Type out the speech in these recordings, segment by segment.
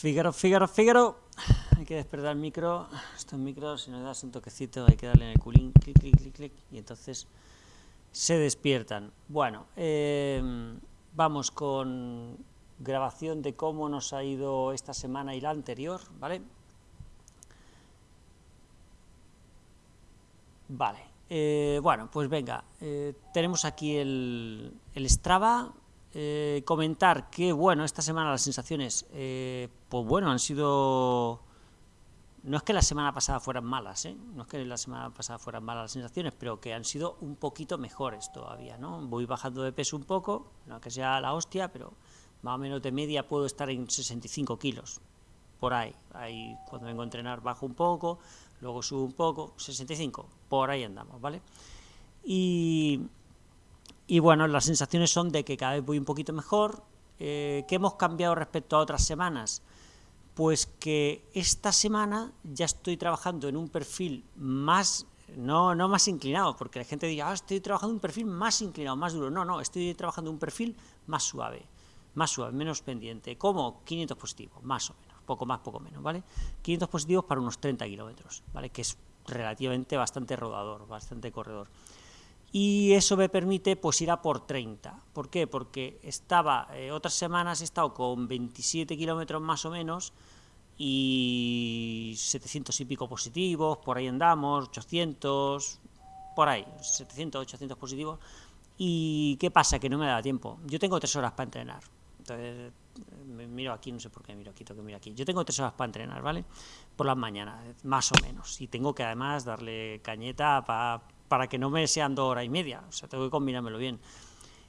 Fígaro, Fígaro, Fígaro. Hay que despertar el micro. Estos micros, si no das un toquecito, hay que darle en el culín, clic, clic, clic, clic, y entonces se despiertan. Bueno, eh, vamos con grabación de cómo nos ha ido esta semana y la anterior, ¿vale? Vale, eh, bueno, pues venga, eh, tenemos aquí el, el Strava, eh, comentar que, bueno, esta semana las sensaciones, eh, pues bueno, han sido... No es que la semana pasada fueran malas, ¿eh? no es que la semana pasada fueran malas las sensaciones, pero que han sido un poquito mejores todavía, ¿no? Voy bajando de peso un poco, no que sea la hostia, pero más o menos de media puedo estar en 65 kilos, por ahí. ahí cuando vengo a entrenar bajo un poco, luego subo un poco, 65, por ahí andamos, ¿vale? Y, y bueno, las sensaciones son de que cada vez voy un poquito mejor. Eh, ¿Qué hemos cambiado respecto a otras semanas? Pues que esta semana ya estoy trabajando en un perfil más, no, no más inclinado, porque la gente diga, ah, estoy trabajando un perfil más inclinado, más duro. No, no, estoy trabajando un perfil más suave, más suave, menos pendiente, como 500 positivos, más o menos, poco más, poco menos, ¿vale? 500 positivos para unos 30 kilómetros, ¿vale? Que es relativamente bastante rodador, bastante corredor y eso me permite pues ir a por 30. ¿Por qué? Porque estaba, eh, otras semanas he estado con 27 kilómetros más o menos y 700 y pico positivos, por ahí andamos, 800, por ahí, 700, 800 positivos. ¿Y qué pasa? Que no me da tiempo. Yo tengo tres horas para entrenar. Entonces, miro aquí, no sé por qué miro aquí, tengo que mirar aquí. Yo tengo tres horas para entrenar, ¿vale? Por las mañanas, más o menos. Y tengo que además darle cañeta para para que no me sean dos horas y media, o sea, tengo que combinármelo bien.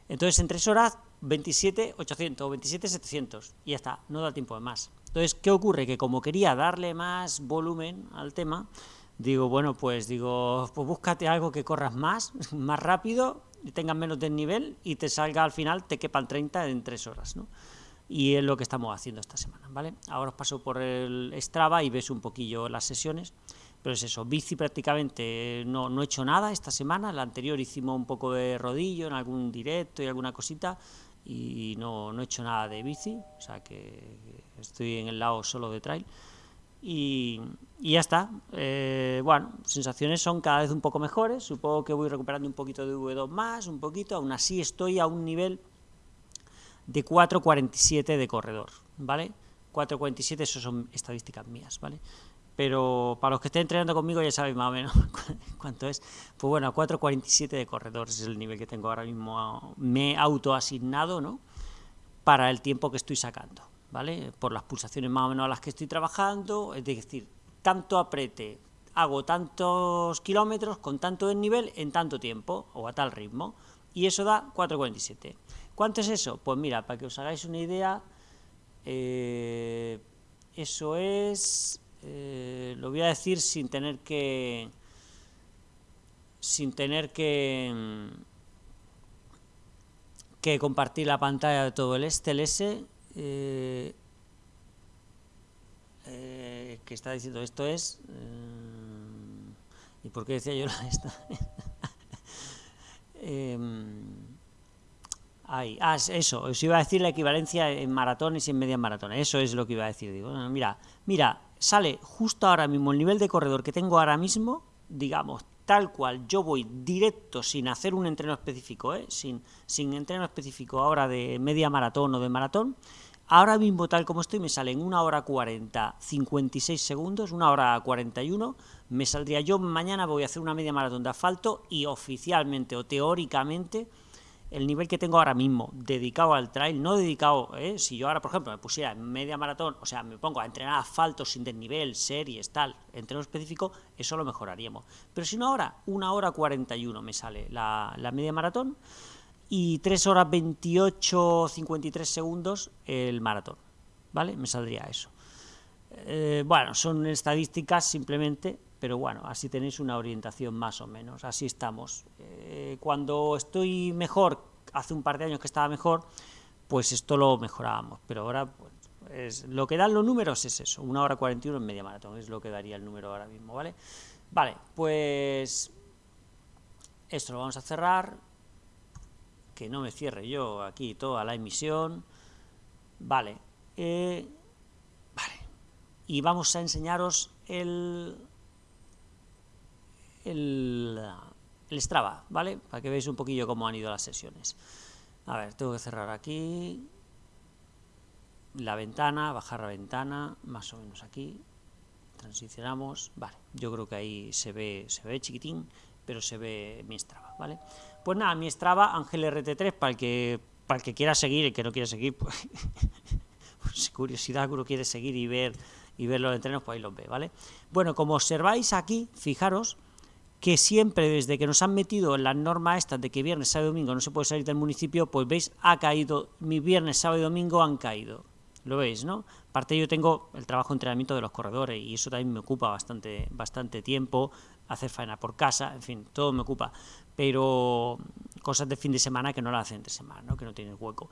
Entonces, en tres horas, 27, 800 o 27, 700, y ya está, no da tiempo de más. Entonces, ¿qué ocurre? Que como quería darle más volumen al tema, digo, bueno, pues digo, pues búscate algo que corras más, más rápido, y tengas menos desnivel, y te salga al final, te quepa el 30 en tres horas, ¿no? Y es lo que estamos haciendo esta semana, ¿vale? Ahora os paso por el Strava y ves un poquillo las sesiones. Pero es eso, bici prácticamente no, no he hecho nada esta semana, la anterior hicimos un poco de rodillo en algún directo y alguna cosita, y no, no he hecho nada de bici, o sea que estoy en el lado solo de trail. Y, y ya está, eh, bueno, sensaciones son cada vez un poco mejores, supongo que voy recuperando un poquito de V2 más, un poquito, aún así estoy a un nivel de 4.47 de corredor, ¿vale? 4.47, eso son estadísticas mías, ¿vale? Pero para los que estén entrenando conmigo ya sabéis más o menos cuánto es. Pues bueno, 4.47 de corredor es el nivel que tengo ahora mismo, me he autoasignado, ¿no? Para el tiempo que estoy sacando, ¿vale? Por las pulsaciones más o menos a las que estoy trabajando, es decir, tanto aprete, hago tantos kilómetros con tanto desnivel en tanto tiempo, o a tal ritmo, y eso da 4.47. ¿Cuánto es eso? Pues mira, para que os hagáis una idea, eh, eso es eh, lo voy a decir sin tener que sin tener que que compartir la pantalla de todo el STLS eh, eh, que está diciendo esto es y por qué decía yo esta Ahí. Ah, eso, os iba a decir la equivalencia en maratones y en medias maratones, eso es lo que iba a decir, digo, mira, mira, sale justo ahora mismo el nivel de corredor que tengo ahora mismo, digamos, tal cual, yo voy directo sin hacer un entreno específico, ¿eh? sin, sin entreno específico ahora de media maratón o de maratón, ahora mismo tal como estoy me sale en 1 hora 40, 56 segundos, 1 hora 41, me saldría yo mañana voy a hacer una media maratón de asfalto y oficialmente o teóricamente el nivel que tengo ahora mismo dedicado al trail, no dedicado, ¿eh? si yo ahora, por ejemplo, me pusiera en media maratón, o sea, me pongo a entrenar asfalto sin desnivel, series, tal, entreno específico, eso lo mejoraríamos. Pero si no ahora, una hora 41 me sale la, media maratón y 3 horas 28, 53 segundos el maratón, ¿vale? Me saldría eso. Eh, bueno, son estadísticas simplemente pero bueno, así tenéis una orientación más o menos, así estamos. Eh, cuando estoy mejor, hace un par de años que estaba mejor, pues esto lo mejorábamos, pero ahora pues, lo que dan los números es eso, una hora 41 en media maratón, es lo que daría el número ahora mismo, ¿vale? Vale, pues esto lo vamos a cerrar, que no me cierre yo aquí toda la emisión, vale, eh, vale, y vamos a enseñaros el, el, el Strava, ¿vale? Para que veáis un poquillo cómo han ido las sesiones. A ver, tengo que cerrar aquí la ventana, bajar la ventana, más o menos aquí, transicionamos, vale, yo creo que ahí se ve, se ve chiquitín, pero se ve mi Strava, ¿vale? Pues nada, mi Strava, Ángel RT3, para el que, para el que quiera seguir, y que no quiere seguir, pues, pues curiosidad, uno quiere seguir y ver, y ver los entrenos, pues ahí los ve, ¿vale? Bueno, como observáis aquí, fijaros, que siempre desde que nos han metido en las normas estas de que viernes, sábado y domingo no se puede salir del municipio, pues veis, ha caído, mi viernes, sábado y domingo han caído. Lo veis, ¿no? Aparte yo tengo el trabajo de entrenamiento de los corredores y eso también me ocupa bastante, bastante tiempo, hacer faena por casa, en fin, todo me ocupa. Pero cosas de fin de semana que no las hacen entre semana, ¿no? Que no tienen hueco.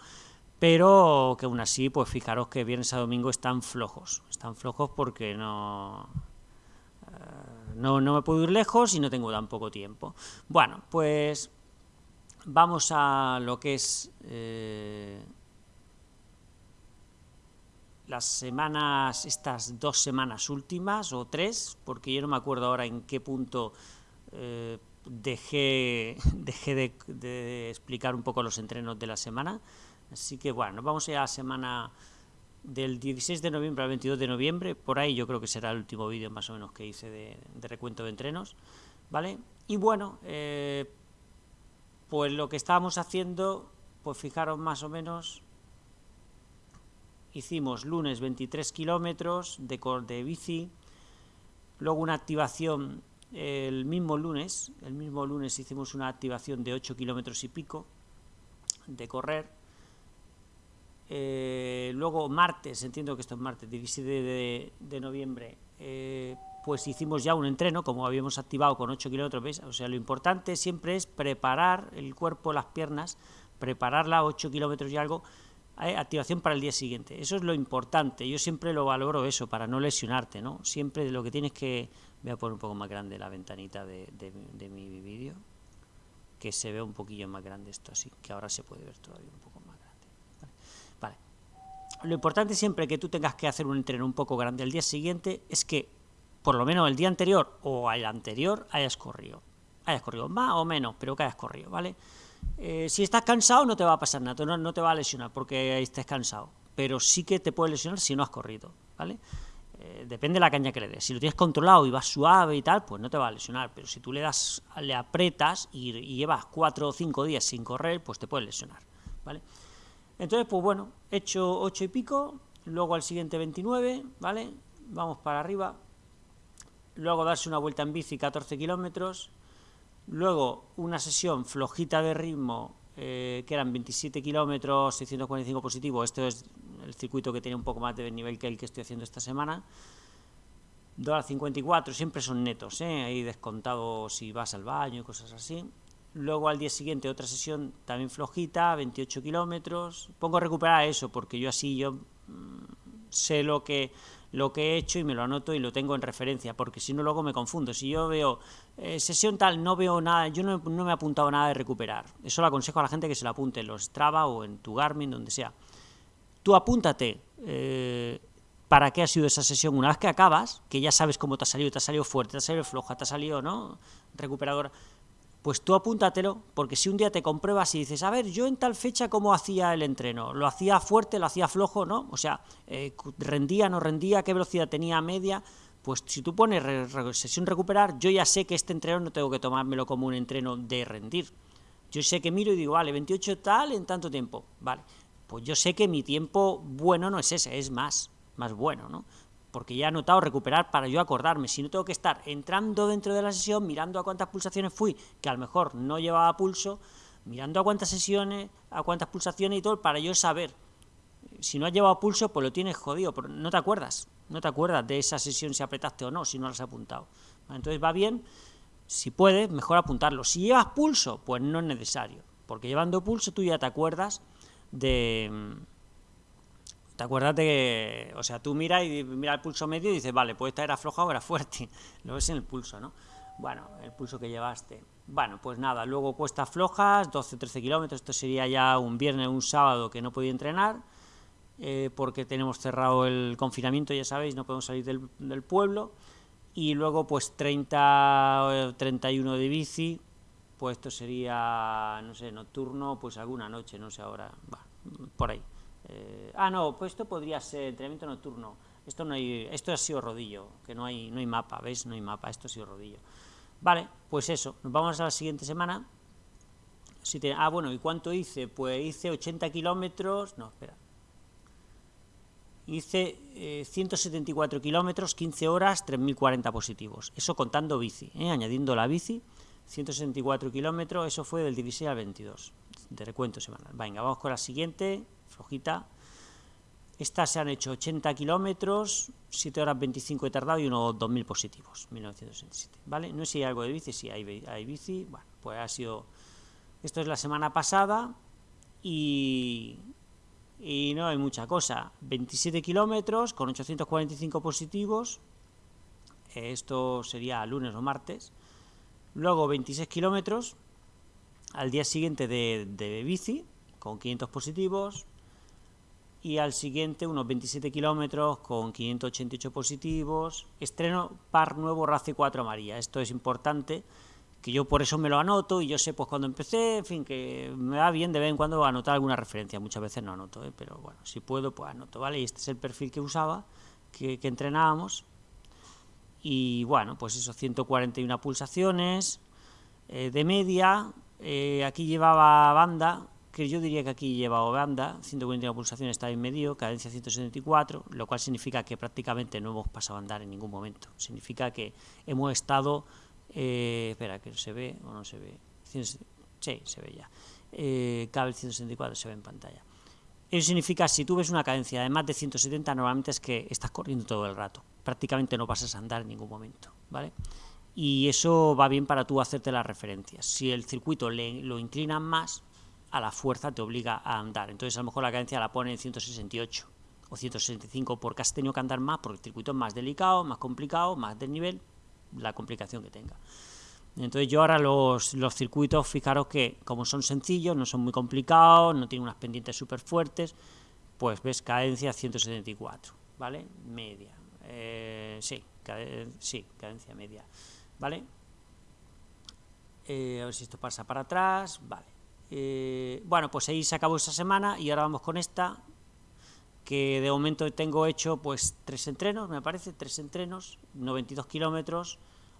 Pero que aún así, pues fijaros que viernes a domingo están flojos. Están flojos porque no... No, no me puedo ir lejos y no tengo tan poco tiempo. Bueno, pues vamos a lo que es... Eh, las semanas, estas dos semanas últimas, o tres, porque yo no me acuerdo ahora en qué punto eh, dejé, dejé de, explicar un poco los entrenos de la semana. Así que bueno, vamos a ir a la semana del 16 de noviembre al 22 de noviembre, por ahí yo creo que será el último vídeo más o menos que hice de, recuento de entrenos, ¿vale? Y bueno, eh, pues lo que estábamos haciendo, pues fijaros más o menos hicimos lunes 23 kilómetros de, de bici, luego una activación el mismo lunes, el mismo lunes hicimos una activación de 8 kilómetros y pico de correr, eh, luego martes, entiendo que esto es martes, 17 de, noviembre, eh, pues hicimos ya un entreno, como habíamos activado con 8 kilómetros, O sea, lo importante siempre es preparar el cuerpo, las piernas, prepararla 8 kilómetros y algo, activación para el día siguiente. Eso es lo importante, yo siempre lo valoro eso, para no lesionarte, ¿no? Siempre lo que tienes que... Voy a poner un poco más grande la ventanita de, mi vídeo, que se ve un poquillo más grande esto así, que ahora se puede ver todavía un poco. Lo importante siempre que tú tengas que hacer un entreno un poco grande el día siguiente es que, por lo menos el día anterior o el anterior, hayas corrido. Hayas corrido más o menos, pero que hayas corrido, ¿vale? Eh, si estás cansado no te va a pasar nada, no, no te va a lesionar porque estés cansado, pero sí que te puede lesionar si no has corrido, ¿vale? Eh, depende de la caña que le des. Si lo tienes controlado y vas suave y tal, pues no te va a lesionar, pero si tú le das, le apretas y, llevas cuatro o cinco días sin correr, pues te puede lesionar, ¿vale? Entonces, pues bueno, he hecho 8 y pico, luego al siguiente 29, ¿vale? Vamos para arriba, luego darse una vuelta en bici 14 kilómetros, Luego, una sesión flojita de ritmo, eh, que eran 27 kilómetros, 645 positivo. Esto es el circuito que tiene un poco más de nivel que el que estoy haciendo esta semana. 2 54, siempre son netos, ¿eh? ahí descontado si vas al baño y cosas así. Luego al día siguiente otra sesión también flojita, 28 kilómetros. Pongo a recuperar eso porque yo así yo mm, sé lo que lo que he hecho y me lo anoto y lo tengo en referencia, porque si no luego me confundo. Si yo veo eh, sesión tal, no veo nada, yo no, me he apuntado nada de recuperar. Eso lo aconsejo a la gente que se lo apunte en los Strava o en tu Garmin, donde sea. Tú apúntate eh, para qué ha sido esa sesión. Una vez que acabas, que ya sabes cómo te ha salido, te ha salido fuerte, te ha salido floja, te ha salido, ¿no? Recuperadora pues tú apúntatelo, porque si un día te compruebas y dices, a ver, yo en tal fecha cómo hacía el entreno, lo hacía fuerte, lo hacía flojo, ¿no? O sea, eh, rendía, no rendía, qué velocidad tenía media, pues si tú pones sesión recuperar, yo ya sé que este entreno no tengo que tomármelo como un entreno de rendir. Yo sé que miro y digo, vale, 28 tal en tanto tiempo, vale, pues yo sé que mi tiempo bueno no es ese, es más, más bueno, ¿no? Porque ya he notado recuperar para yo acordarme, si no tengo que estar entrando dentro de la sesión, mirando a cuántas pulsaciones fui, que a lo mejor no llevaba pulso, mirando a cuántas sesiones, a cuántas pulsaciones y todo, para yo saber. Si no has llevado pulso, pues lo tienes jodido, pero no te acuerdas, no te acuerdas de esa sesión si apretaste o no, si no la has apuntado. Entonces va bien, si puedes, mejor apuntarlo. Si llevas pulso, pues no es necesario, porque llevando pulso tú ya te acuerdas de ¿Te acuerdas de que, o sea, tú miras y mira el pulso medio y dices, vale, pues esta era floja o era fuerte? Lo ves en el pulso, ¿no? Bueno, el pulso que llevaste. Bueno, pues nada, luego cuestas flojas, 12 13 kilómetros, esto sería ya un viernes un sábado que no podía entrenar. eh, porque tenemos cerrado el confinamiento, ya sabéis, no podemos salir del, del pueblo, y luego pues 30 31 de bici, pues esto sería, no sé, nocturno, pues alguna noche, no sé ahora, va, por ahí. Eh, ah, no, pues esto podría ser entrenamiento nocturno, esto no hay, esto ha sido rodillo, que no hay, no hay mapa, ¿veis? No hay mapa, esto ha sido rodillo. Vale, pues eso, nos vamos a la siguiente semana. Si te, ah, bueno, ¿y cuánto hice? Pues hice 80 kilómetros, no, espera, hice 174 eh, kilómetros, 15 horas, 3.040 positivos. Eso contando bici, ¿eh? añadiendo la bici, 164 kilómetros, eso fue del 16 al 22, de recuento semanal. Venga, vamos con la siguiente, flojita. Estas se han hecho 80 kilómetros, 7 horas 25 he tardado y unos 2.000 positivos, 1967, ¿vale? No sé si hay algo de bici, sí, hay, hay bici, bueno, pues ha sido... Esto es la semana pasada y, y no hay mucha cosa. 27 kilómetros con 845 positivos, esto sería lunes o martes. Luego 26 kilómetros al día siguiente de, de, bici con 500 positivos y al siguiente unos 27 kilómetros con 588 positivos. Estreno par nuevo RACE 4 María. Esto es importante que yo por eso me lo anoto y yo sé pues cuando empecé, en fin, que me va bien de vez en cuando anotar alguna referencia, muchas veces no anoto, ¿eh? pero bueno, si puedo pues anoto, ¿vale? Y este es el perfil que usaba, que, entrenábamos, y bueno, pues eso, 141 pulsaciones eh, de media, eh, aquí llevaba banda, que yo diría que aquí llevaba banda, 141 pulsaciones está en medio, cadencia 174, lo cual significa que prácticamente no hemos pasado a andar en ningún momento, significa que hemos estado eh, espera, que se ve o no se ve. Sí, se ve ya. Eh, cable 164 se ve en pantalla. Eso significa, si tú ves una cadencia de más de 170, normalmente es que estás corriendo todo el rato. Prácticamente no pasas a andar en ningún momento, ¿vale? Y eso va bien para tú hacerte las referencias. Si el circuito lo inclina más, a la fuerza te obliga a andar. Entonces a lo mejor la cadencia la pone en 168 o 165 porque has tenido que andar más, porque el circuito es más delicado, más complicado, más desnivel, la complicación que tenga. Entonces yo ahora los, los, circuitos, fijaros que como son sencillos, no son muy complicados, no tienen unas pendientes súper fuertes, pues ves cadencia 174, ¿vale? Media. Eh, sí, sí, cadencia media, ¿vale? Eh, a ver si esto pasa para atrás, vale. Eh, bueno, pues ahí se acabó esa semana y ahora vamos con esta, que de momento tengo hecho pues tres entrenos, me parece, tres entrenos, 92 kilómetros,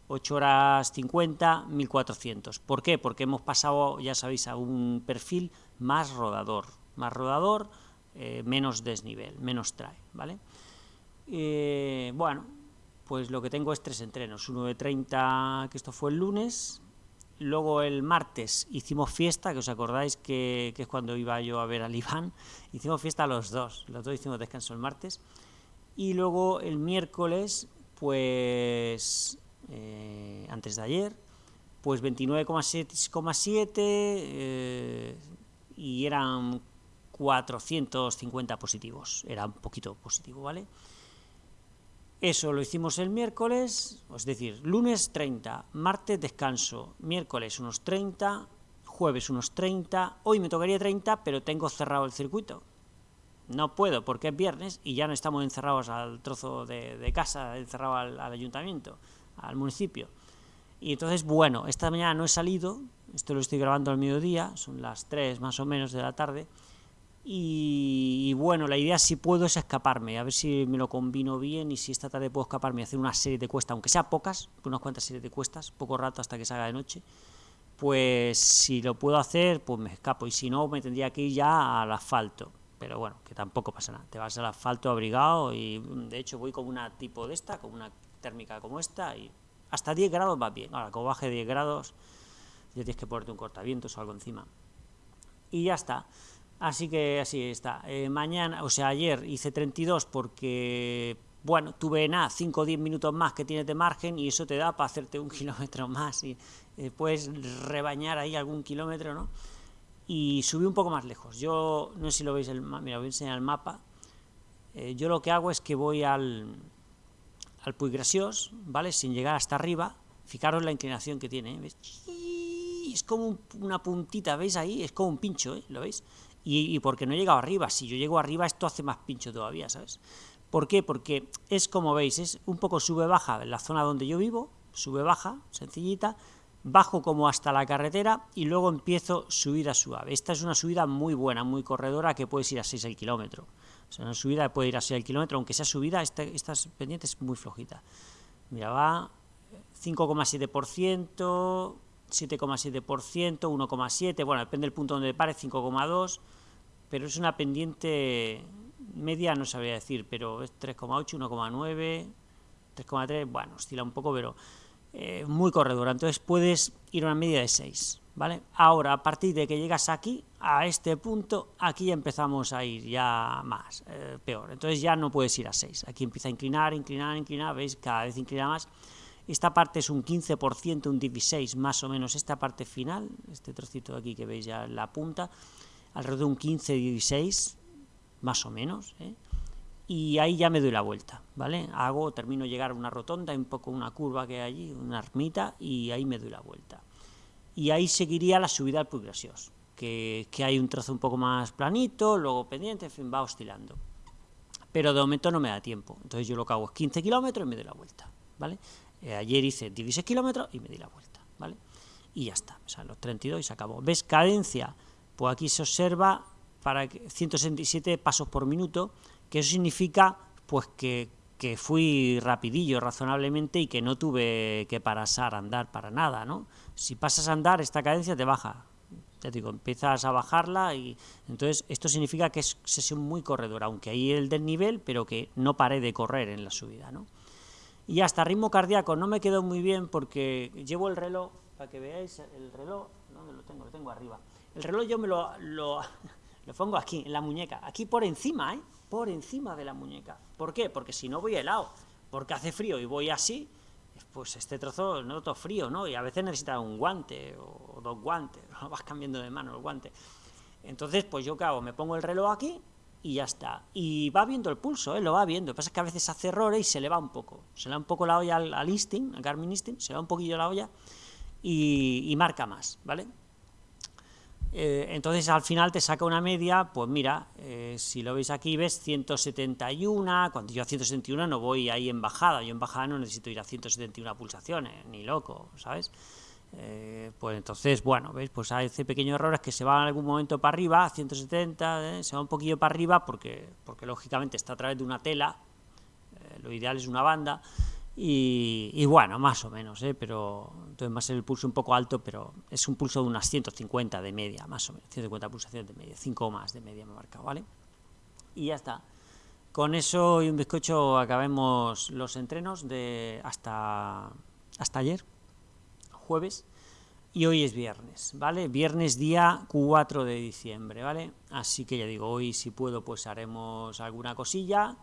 8 horas 50, 1400. ¿Por qué? Porque hemos pasado, ya sabéis, a un perfil más rodador, más rodador, eh, menos desnivel, menos trae, ¿vale? Eh, bueno, pues lo que tengo es tres entrenos, uno de 30, que esto fue el lunes, Luego el martes hicimos fiesta, que os acordáis que, es cuando iba yo a ver al Iván. Hicimos fiesta los dos, los dos hicimos descanso el martes. Y luego el miércoles, pues eh, antes de ayer, pues 29,7 eh, y eran 450 positivos, era un poquito positivo, ¿vale? Eso lo hicimos el miércoles, es decir, lunes 30, martes descanso, miércoles unos 30, jueves unos 30, hoy me tocaría 30, pero tengo cerrado el circuito. No puedo porque es viernes y ya no estamos encerrados al trozo de, casa, encerrado al, ayuntamiento, al municipio. Y entonces, bueno, esta mañana no he salido, esto lo estoy grabando al mediodía, son las 3 más o menos de la tarde, y, bueno, la idea si puedo es escaparme, a ver si me lo combino bien y si esta tarde puedo escaparme y hacer una serie de cuestas, aunque sea pocas, unas cuantas series de cuestas, poco rato hasta que salga de noche, pues si lo puedo hacer, pues me escapo, y si no, me tendría que ir ya al asfalto, pero bueno, que tampoco pasa nada, te vas al asfalto abrigado y de hecho voy con una tipo de esta, con una térmica como esta, y hasta 10 grados va bien, ahora como baje 10 grados, ya tienes que ponerte un cortavientos o algo encima, y ya está. Así que así está. Eh, mañana, o sea, ayer hice 32 porque, bueno, tuve nada, 5 o 10 minutos más que tienes de margen y eso te da para hacerte un kilómetro más y eh, puedes rebañar ahí algún kilómetro, ¿no? Y subí un poco más lejos. Yo, no sé si lo veis, el, mira, voy a enseñar el mapa. Eh, yo lo que hago es que voy al, al ¿vale? Sin llegar hasta arriba. Fijaros la inclinación que tiene. Es como una puntita, ¿veis ahí? Es como un pincho, ¿eh? ¿Lo veis? Y, porque no he llegado arriba. Si yo llego arriba, esto hace más pincho todavía, ¿sabes? ¿Por qué? Porque es como veis, es un poco sube-baja en la zona donde yo vivo, sube-baja, sencillita, bajo como hasta la carretera y luego empiezo subida suave. Esta es una subida muy buena, muy corredora, que puedes ir a 6 al kilómetro. O sea, una subida puede ir a 6 al kilómetro, aunque sea subida, esta, esta pendiente es muy flojita. Mira, va 5,7%, 7,7%, 1,7%, bueno, depende del punto donde pare, 5,2%, pero es una pendiente media, no sabría decir, pero es 3,8, 1,9, 3,3, bueno, oscila un poco, pero eh, muy corredora, entonces puedes ir a una media de 6, ¿vale? Ahora, a partir de que llegas aquí, a este punto, aquí empezamos a ir ya más, eh, peor, entonces ya no puedes ir a 6, aquí empieza a inclinar, inclinar, inclinar, veis, cada vez inclina más, esta parte es un 15%, un 16 más o menos, esta parte final, este trocito de aquí que veis ya la punta, alrededor de un 15-16, más o menos, ¿eh? y ahí ya me doy la vuelta, ¿vale? Hago, termino de llegar a una rotonda, un poco una curva que hay allí, una ermita, y ahí me doy la vuelta. Y ahí seguiría la subida al Puig que, que hay un trozo un poco más planito, luego pendiente, en fin, va oscilando. Pero de momento no me da tiempo, entonces yo lo que hago es 15 kilómetros y me doy la vuelta, ¿vale? Eh, ayer hice 16 kilómetros y me di la vuelta, ¿vale? Y ya está, o sea, los 32 y se acabó. ¿Ves? Cadencia, pues aquí se observa para 167 pasos por minuto, que eso significa pues que, que fui rapidillo razonablemente y que no tuve que pasar andar para nada, ¿no? Si pasas a andar, esta cadencia te baja, te digo, empiezas a bajarla y entonces esto significa que es sesión muy corredora, aunque hay el desnivel, pero que no paré de correr en la subida, ¿no? Y hasta ritmo cardíaco no me quedó muy bien porque llevo el reloj, para que veáis el reloj, ¿dónde lo tengo? Lo tengo arriba. El reloj yo me lo, lo, pongo aquí, en la muñeca, aquí por encima, ¿eh? Por encima de la muñeca. ¿Por qué? Porque si no voy helado, porque hace frío y voy así, pues este trozo noto frío, ¿no? Y a veces necesita un guante o dos guantes, vas cambiando de mano el guante. Entonces, pues yo hago, me pongo el reloj aquí y ya está. Y va viendo el pulso, ¿eh? lo va viendo. Lo que pasa es que a veces hace errores y se le va un poco. Se le va un poco la olla al, al Instinct, al Garmin Instinct, se le va un poquillo la olla y, marca más, ¿vale? Eh, entonces al final te saca una media, pues mira, eh, si lo veis aquí ves 171, cuando yo a 171 no voy ahí en bajada, yo en bajada no necesito ir a 171 pulsaciones, ni loco, ¿sabes? Eh, pues entonces, bueno, ¿veis? Pues hace pequeños errores que se van en algún momento para arriba, a 170, ¿eh? se va un poquillo para arriba porque, porque lógicamente está a través de una tela, lo ideal es una banda, y, bueno, más o menos, pero entonces va a ser el pulso un poco alto, pero es un pulso de unas 150 de media, más o menos, 150 pulsaciones de media, 5 más de media me he marcado, ¿vale? Y ya está. Con eso y un bizcocho acabemos los entrenos de hasta, hasta ayer jueves, y hoy es viernes, ¿vale? Viernes día 4 de diciembre, ¿vale? Así que ya digo, hoy si puedo pues haremos alguna cosilla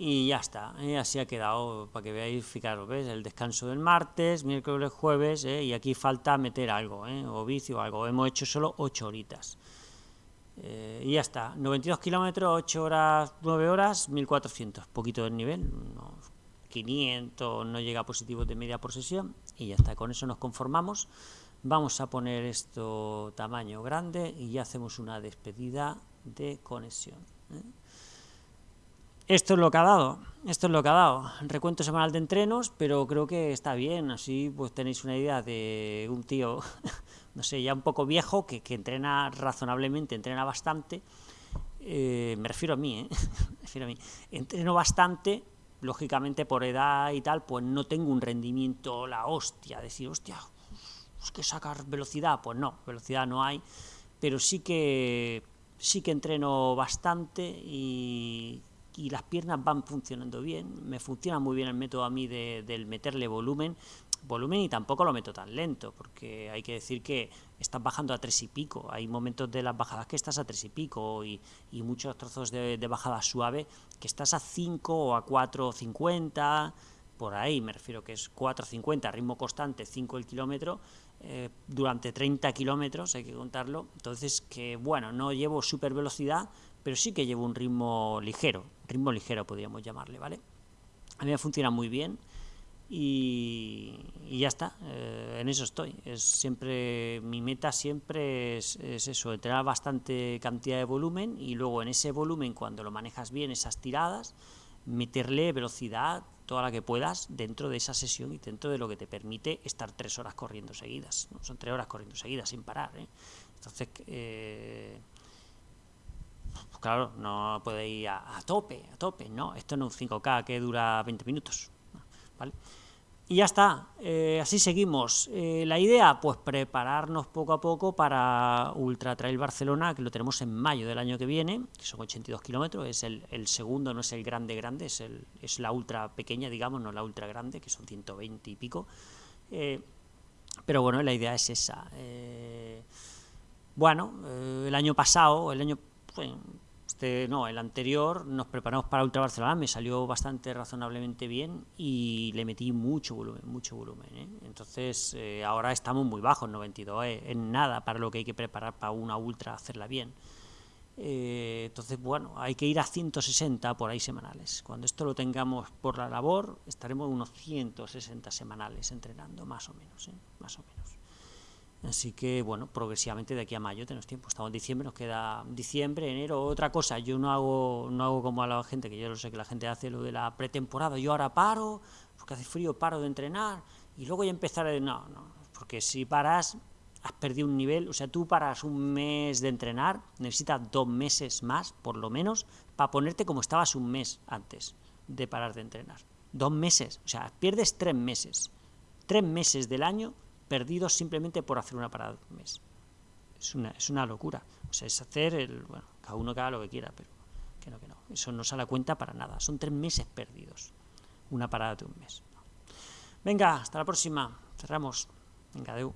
y ya está, ¿eh? así ha quedado, para que veáis, fijaros, ¿ves? El descanso del martes, miércoles, jueves, ¿eh? y aquí falta meter algo, ¿eh? o vicio o algo, hemos hecho solo 8 horitas. Eh, y ya está, 92 kilómetros, 8 horas, 9 horas, 1400, poquito del nivel, 500, no llega a positivos de media por sesión y ya está, con eso nos conformamos. Vamos a poner esto tamaño grande y ya hacemos una despedida de conexión. Esto es lo que ha dado, esto es lo que ha dado. Recuento semanal de entrenos, pero creo que está bien, así pues tenéis una idea de un tío, no sé, ya un poco viejo, que, que entrena razonablemente, entrena bastante, eh, me refiero a mí, ¿eh? me refiero a mí, entreno bastante, lógicamente por edad y tal, pues no tengo un rendimiento la hostia, decir, hostia, es que sacar velocidad, pues no, velocidad no hay, pero sí que sí que entreno bastante y, y las piernas van funcionando bien, me funciona muy bien el método a mí de, del meterle volumen, volumen y tampoco lo meto tan lento, porque hay que decir que estás bajando a tres y pico, hay momentos de las bajadas que estás a tres y pico y, y muchos trozos de, de, bajada suave que estás a 5 o a 4.50, por ahí me refiero que es 4.50, ritmo constante, 5 el kilómetro, eh, durante 30 kilómetros, hay que contarlo, entonces que bueno, no llevo super velocidad, pero sí que llevo un ritmo ligero, ritmo ligero podríamos llamarle, ¿vale? A mí me funciona muy bien, y, ya está, eh, en eso estoy. Es siempre Mi meta siempre es, eso, entrenar bastante cantidad de volumen y luego en ese volumen, cuando lo manejas bien, esas tiradas, meterle velocidad, toda la que puedas, dentro de esa sesión y dentro de lo que te permite estar tres horas corriendo seguidas. ¿no? Son tres horas corriendo seguidas, sin parar. ¿eh? Entonces, eh, pues claro, no puede ir a, tope, a tope, ¿no? Esto no es un 5K que dura 20 minutos, ¿vale? Y ya está, eh, así seguimos. Eh, la idea, pues prepararnos poco a poco para Ultra Trail Barcelona, que lo tenemos en mayo del año que viene, que son 82 kilómetros, es el, segundo, no es el grande grande, es, el, es la ultra pequeña, digamos, no la ultra grande, que son 120 y pico. Eh, pero bueno, la idea es esa. bueno, el año pasado, el año... Este, no, el anterior nos preparamos para Ultra Barcelona, me salió bastante razonablemente bien y le metí mucho volumen, mucho volumen. ¿eh? Entonces eh, ahora estamos muy bajos, 92, eh, en nada para lo que hay que preparar para una Ultra, hacerla bien. entonces, bueno, hay que ir a 160 por ahí semanales. Cuando esto lo tengamos por la labor, estaremos unos 160 semanales entrenando, más o menos, más o menos. Así que, bueno, progresivamente de aquí a mayo tenemos tiempo. Estamos en diciembre, nos queda diciembre, enero, otra cosa. Yo no hago, no hago como a la gente, que yo lo sé que la gente hace lo de la pretemporada. Yo ahora paro, porque hace frío, paro de entrenar, y luego ya empezar a... No, no, porque si paras, has perdido un nivel. O sea, tú paras un mes de entrenar, necesitas dos meses más, por lo menos, para ponerte como estabas un mes antes de parar de entrenar. Dos meses, o sea, pierdes tres meses. Tres meses del año perdidos simplemente por hacer una parada un mes. Es una, es una locura. O sea, es hacer el... Bueno, cada uno que haga lo que quiera, pero que no, que no. Eso no sale a cuenta para nada. Son tres meses perdidos. Una parada de un mes. Venga, hasta la próxima. Cerramos. Venga, adeu.